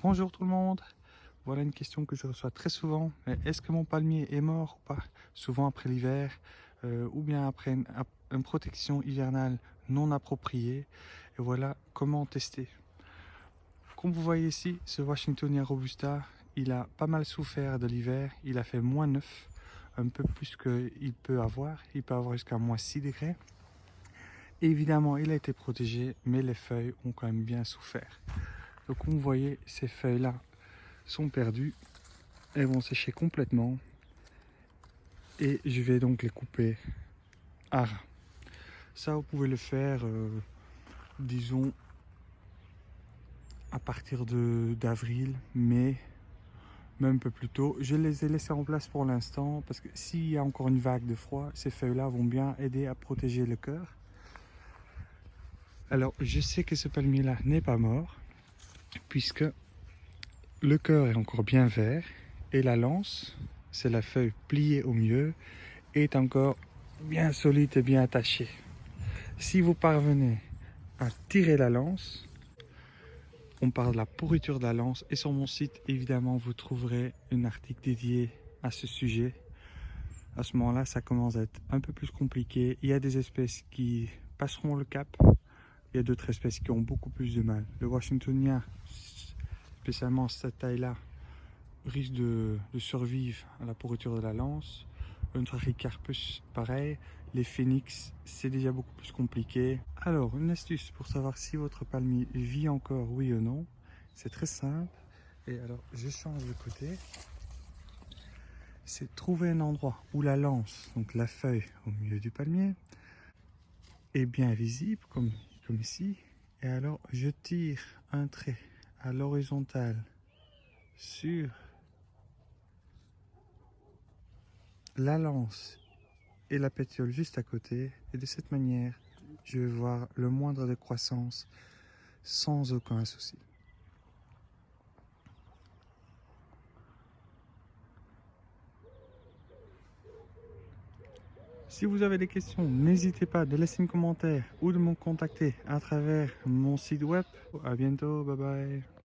Bonjour tout le monde Voilà une question que je reçois très souvent. Est-ce que mon palmier est mort ou pas? Souvent après l'hiver euh, ou bien après une, une, protection hivernale non appropriée. Et voilà comment tester. Comme vous voyez ici, ce Washingtonia Robusta, il a pas mal souffert de l'hiver. Il a fait moins 9, un peu plus qu'il peut avoir. Il peut avoir jusqu'à moins 6 degrés. Évidemment, il a été protégé, mais les feuilles ont quand même bien souffert. Donc vous voyez, ces feuilles-là sont perdues. Elles vont sécher complètement. Et je vais donc les couper à ras. Ça, vous pouvez le faire, euh, disons, à partir d'avril, mai, même un peu plus tôt. Je les ai laissés en place pour l'instant parce que s'il y a encore une vague de froid, ces feuilles-là vont bien aider à protéger le cœur. Alors, je sais que ce palmier-là n'est pas mort, puisque le cœur est encore bien vert, et la lance, c'est la feuille pliée au mieux, est encore bien solide et bien attachée. Si vous parvenez à tirer la lance, on parle de la pourriture de la lance, et sur mon site, évidemment, vous trouverez un article dédié à ce sujet. À ce moment-là, ça commence à être un peu plus compliqué. Il y a des espèces qui passeront le cap, il y a d'autres espèces qui ont beaucoup plus de mal. Le Washingtonien, spécialement cette taille-là, risque de, survivre à la pourriture de la lance. Un Trachycarpus, pareil. Les phénix, c'est déjà beaucoup plus compliqué. Alors, une astuce pour savoir si votre palmier vit encore, oui ou non. C'est très simple. Et alors, je change de côté. C'est trouver un endroit où la lance, donc la feuille au milieu du palmier, est bien visible, comme comme ici. Et alors, je tire un trait à l'horizontale sur la lance et la pétiole juste à côté. Et de cette manière, je vais voir le moindre de croissance sans aucun souci. Si vous avez des questions, n'hésitez pas de laisser un commentaire ou de me contacter à travers mon site web. A bientôt, bye bye.